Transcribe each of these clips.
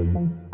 everything.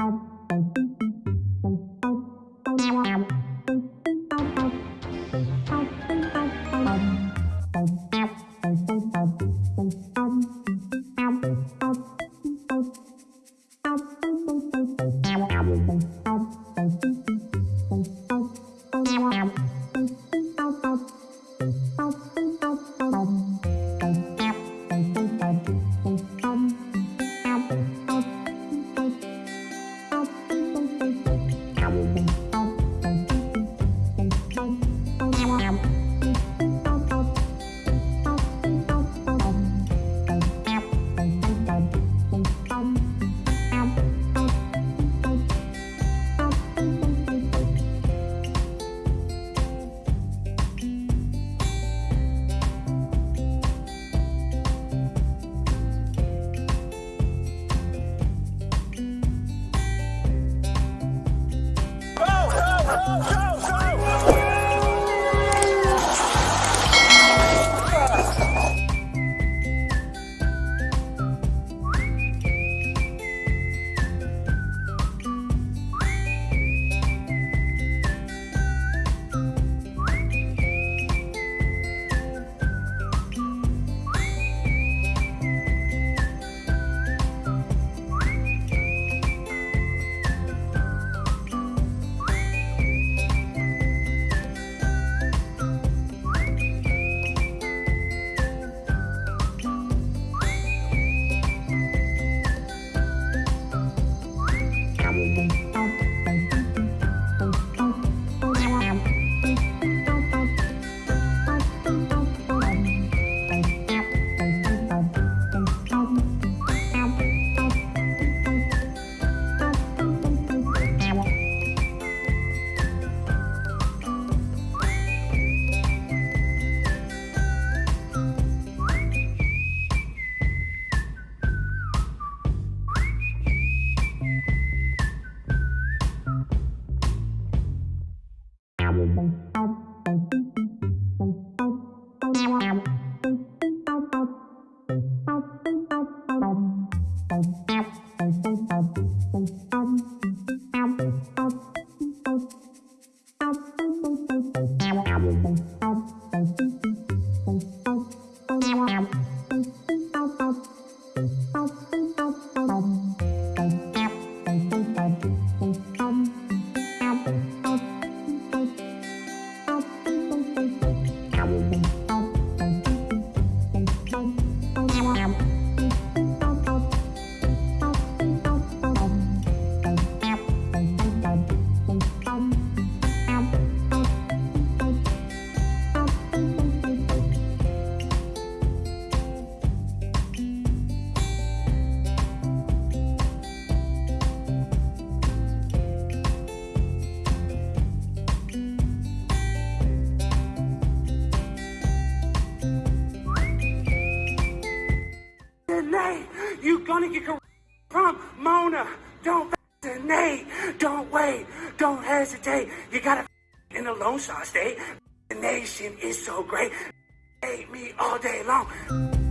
You gonna get from Mona. Don't fascinate. Don't wait. Don't hesitate. You gotta in the Lone Star State. The nation is so great. Hate me all day long.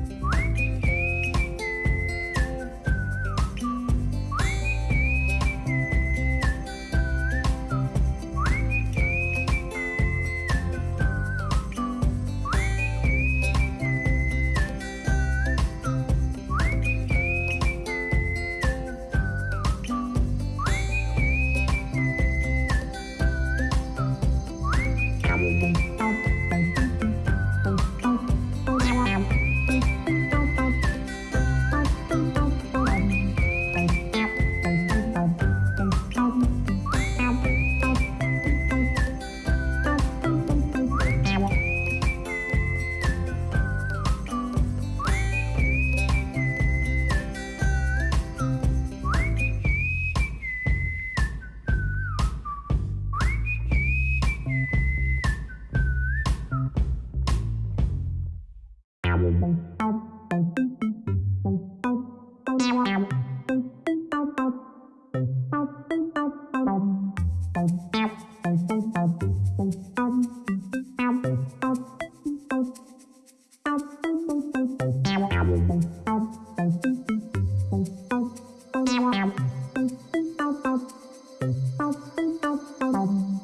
Bye.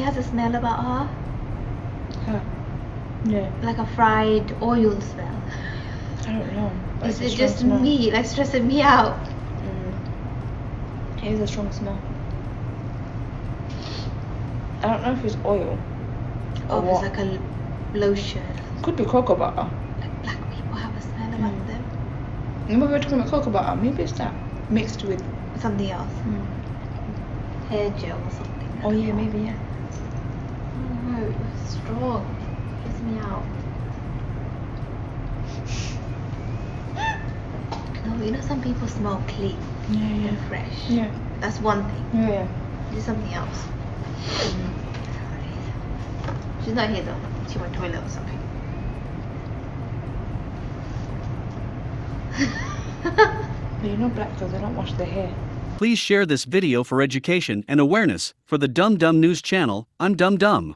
She has a smell about her, Huh. Yeah, like a fried oil smell. I don't know. Is it's it just smell. me, like stressing me out? Mm. It is a strong smell. I don't know if it's oil. Oh, Or it's like a lotion. Could be cocoa butter. Like black people have a smell about Mm. them. Remember we were talking about cocoa butter? Maybe it's that mixed with. Something else. Mm. Hair gel or something. Oh yeah, maybe yeah. Oh no, it's strong. Gets me out. No, you know some people smell clean Yeah, and fresh. Yeah, That's one thing. yeah, yeah. There's something else. Mm. She's not here though. She went toilet or something. You know black girls, they don't wash their hair. Please share this video for education and awareness. For the Dum Dum News channel, I'm Dum Dum.